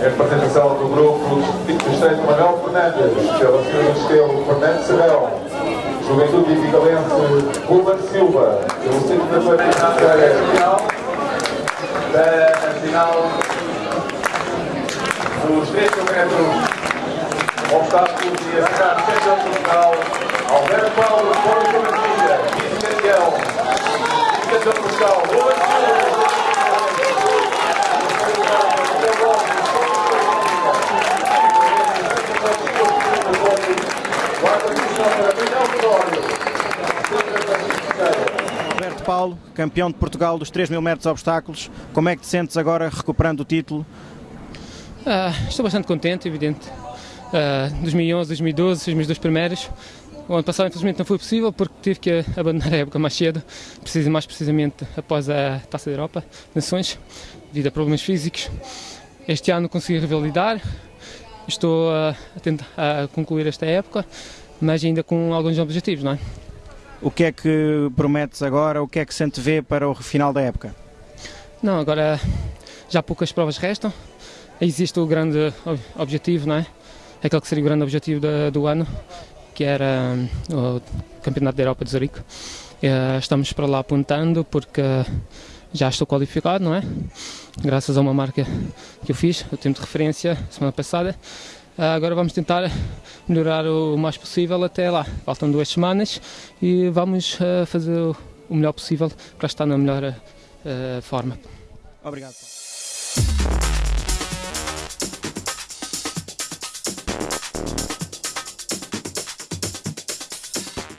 A apresentação do grupo do Estreito Manuel Fernandes, pela senhora Estelo Fernandes Serão, Juventude Vigalense Ruben Silva, pelo centro da partida final, da final dos 3 metros obstáculos e a cidade de Portugal, Silva, Alberto Paulo, campeão de Portugal dos 3 mil metros obstáculos, como é que te sentes agora recuperando o título? Ah, estou bastante contente, evidente. Ah, 2011, 2012, os meus dois primeiros. O ano passado, infelizmente, não foi possível porque tive que abandonar a época mais cedo, preciso mais precisamente após a Taça da Europa, Nações, devido a problemas físicos. Este ano consegui revalidar, estou a, a tentar a concluir esta época, mas ainda com alguns objetivos, não é? O que é que prometes agora? O que é que se antevê para o final da época? Não, agora já poucas provas restam. Existe o grande ob- objetivo, não é? Aquele que seria o grande objetivo da- do ano, que era o Campeonato da Europa de Zurique. Eh, Estamos para lá apontando porque já estou qualificado, não é? Graças a uma marca que eu fiz, o tempo de referência, semana passada. Ah, Agora vamos tentar melhorar o mais possível até lá. Faltam duas semanas e vamos ah, fazer o melhor possível para estar na melhor forma. Obrigado.